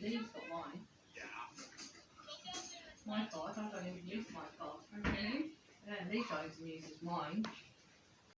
Then he's got. My card, I don't to use my card. Okay. And then these guys use mine.